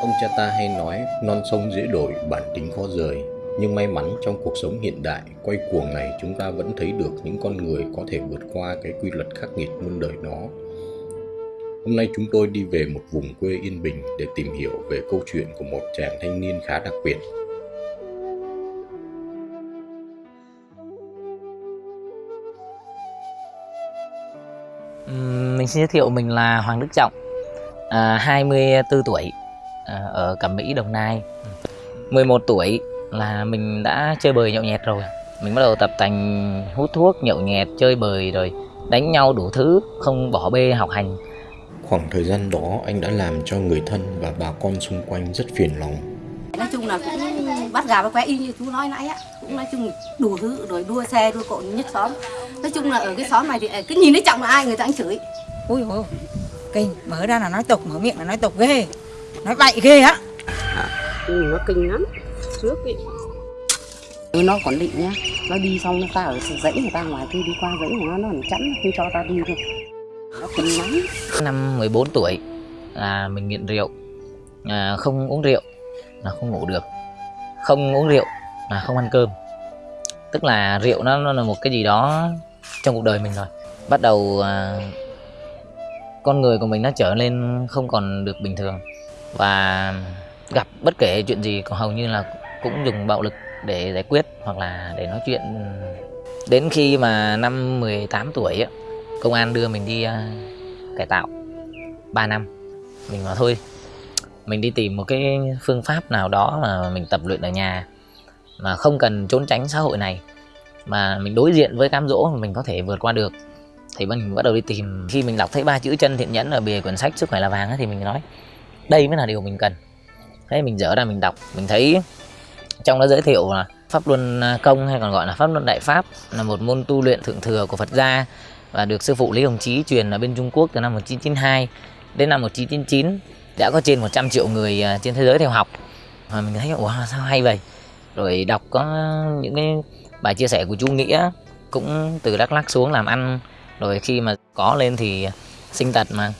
Ông cha ta hay nói non sông dễ đổi, bản tính khó rời. Nhưng may mắn trong cuộc sống hiện đại, quay cuồng này chúng ta vẫn thấy được những con người có thể vượt qua cái quy luật khắc nghiệt muôn đời đó. Hôm nay chúng tôi đi về một vùng quê yên bình để tìm hiểu về câu chuyện của một chàng thanh niên khá đặc biệt. Mình xin giới thiệu mình là Hoàng Đức Trọng, à, 24 tuổi, à, ở Cẩm Mỹ, Đồng Nai. 11 tuổi là mình đã chơi bời nhậu nhẹt rồi. Mình bắt đầu tập tành hút thuốc, nhậu nhẹt, chơi bời rồi đánh nhau đủ thứ, không bỏ bê học hành. Khoảng thời gian đó anh đã làm cho người thân và bà con xung quanh rất phiền lòng. nói chung là cũng bắt gà bắt qué y như chú nói nãy á cũng nói chung đủ thứ rồi đua xe đua cộ nhất xóm nói chung là ở cái xóm này thì cứ nhìn thấy trọng là ai người ta cũng chửi ui ôi kinh mở ra là nói tục mở miệng là nói tục ghê. Nói bậy ghê á. Ừ, nó kinh lắm. Trước ấy. Ừ, nó còn định nhá. Nó đi xong nó ta ở dãy người ta ngoài kia đi qua dãy của nó nó còn chắn nó không cho ta đi thôi. Nó kinh lắm. Năm 14 tuổi là mình nghiện rượu, à, không uống rượu là không ngủ được, không uống rượu là không ăn cơm. Tức là rượu nó, nó là một cái gì đó trong cuộc đời mình rồi. Bắt đầu à, con người của mình nó trở nên không còn được bình thường. Và gặp bất kể chuyện gì cũng hầu như là cũng dùng bạo lực để giải quyết hoặc là để nói chuyện. Đến khi mà năm 18 tuổi ấy, công an đưa mình đi à, cải tạo 3 năm. Mình bảo thôi mình đi tìm một cái phương pháp nào đó mà mình tập luyện ở nhà mà không cần trốn tránh xã hội này mà mình đối diện với cám dỗ mà mình có thể vượt qua được thì mình bắt đầu đi tìm. Khi mình đọc thấy ba chữ chân thiện nhẫn ở bìa quyển sách sức khỏe là vàng ấy, thì mình nói đây mới là điều mình cần. Thế mình dở ra mình đọc mình thấy trong đó giới thiệu là pháp luân à, công hay còn gọi là pháp luân đại pháp là một môn tu luyện thượng thừa của Phật gia và được sư phụ Lý Hồng Chí truyền ở bên Trung Quốc từ năm 1992 đến năm 1999 đã có trên 100 triệu người à, trên thế giới theo học. Và mình thấy ủa sao hay vậy? Rồi đọc có những cái bài chia sẻ của chú Nghĩa cũng từ Đắk Lắk xuống làm ăn rồi khi mà có lên thì sinh tật mà.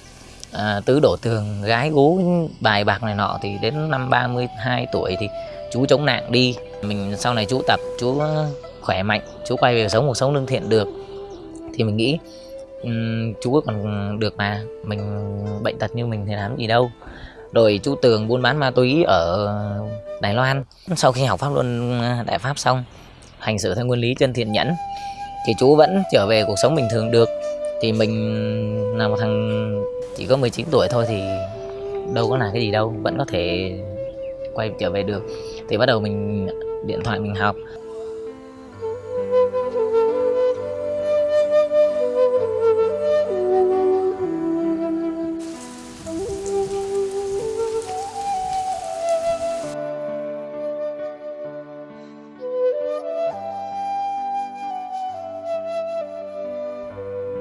À, tứ đổ tường gái gú bài bạc này nọ thì đến năm 32 tuổi thì chú chống nạn đi. Mình sau này chú tập chú khỏe mạnh chú quay về sống cuộc sống lương thiện được. Thì mình nghĩ um, chú còn được mà mình bệnh tật như mình thì làm gì đâu. Rồi chú tường buôn bán ma túy ở đài loan. Sau khi học pháp luân đại pháp xong hành xử theo nguyên lý chân thiện nhẫn thì chú vẫn trở về cuộc sống bình thường được. Thì mình là một thằng chỉ có 19 tuổi thôi thì đâu có là cái gì đâu, vẫn có thể quay trở về được. Thì bắt đầu mình điện thoại mình học.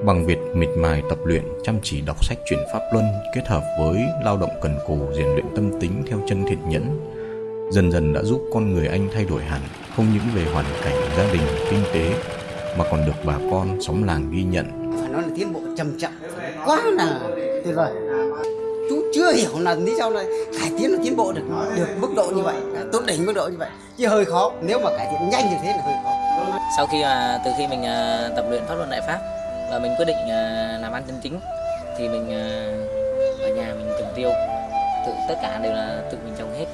Bằng việc miệt mài tập luyện, chăm chỉ đọc sách chuyển pháp luân kết hợp với lao động cần cù rèn luyện tâm tính theo chân thiện nhẫn, dần dần đã giúp con người anh thay đổi hẳn, không những về hoàn cảnh gia đình, kinh tế mà còn được bà con xóm làng ghi nhận. phải nói là tiến bộ trầm trọng quá là tuyệt vời. Chú chưa hiểu là lý do là cải tiến là tiến bộ được được mức độ như vậy tốt đỉnh mức độ như vậy chứ hơi khó. Nếu mà cải thiện nhanh như thế là hơi khó. Sau khi mà từ khi mình à, tập luyện pháp luân đại pháp và mình quyết định à, làm ăn chân chính. Thì mình à, ở nhà mình trồng tiêu. Tự tất cả đều là tự mình trồng hết.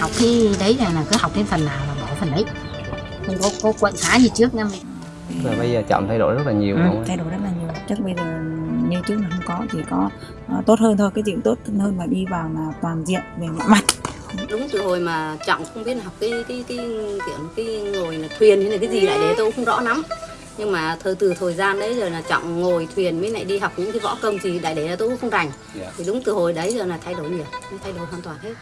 Học khi đấy là, là cứ học đến phần nào là bỏ phần đấy không có có quậy phá như trước nha mình Rồi bây giờ chậm thay đổi rất là nhiều ừ, không? thay đổi rất là nhiều. Chắc bây giờ như trước là không có chỉ có ờ, tốt hơn thôi cái chuyện tốt hơn mà đi vào là toàn diện về mọi mặt. Đúng từ hồi mà trọng không biết học cái cái cái kiểu cái ngồi là thuyền hay là cái gì lại đấy tôi cũng không rõ lắm. Nhưng mà thời từ thời gian đấy rồi là trọng ngồi thuyền mới lại đi học những cái võ công gì đại đấy là tôi cũng không rành. Dạ. thì đúng từ hồi đấy giờ là thay đổi nhiều thay đổi hoàn toàn hết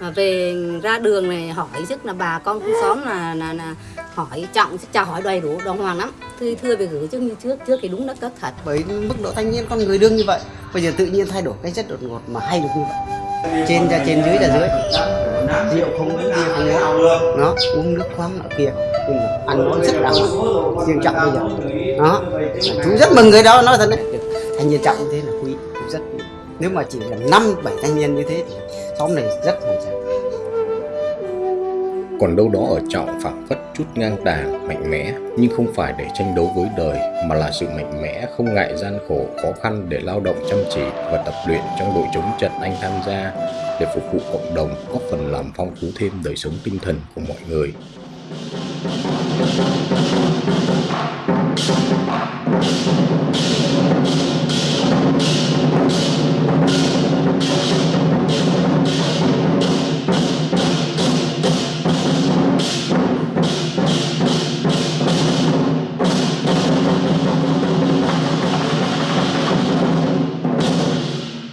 mà về ra đường này hỏi trước là bà con khu xóm là là, là hỏi trọng chào hỏi đầy đủ đồng hoàng lắm. Thưa thưa về gửi trước như trước trước thì đúng đất cất thật. Bởi mức độ thanh niên con người đương như vậy bây giờ tự nhiên thay đổi cái rất đột ngột mà hay được như vậy. Trên ra trên dưới là dưới. Rượu không uống bia không uống. Nó uống nước khoáng ở kia nhưng mà ăn món rất đàng hoàng riêng trọng bây giờ. Đó. Chú rất mừng người đó nói thật đấy. Thanh niên trọng như thế là quý rất quý nếu mà chỉ là năm bảy thanh niên như thế thì xóm này rất hoàn tráng Còn đâu đó ở Trọng phảng phất chút ngang tàng, mạnh mẽ, nhưng không phải để tranh đấu với đời, mà là sự mạnh mẽ, không ngại gian khổ, khó khăn để lao động chăm chỉ và tập luyện trong đội chống trận anh tham gia, để phục vụ cộng đồng, góp phần làm phong phú thêm đời sống tinh thần của mọi người. Thank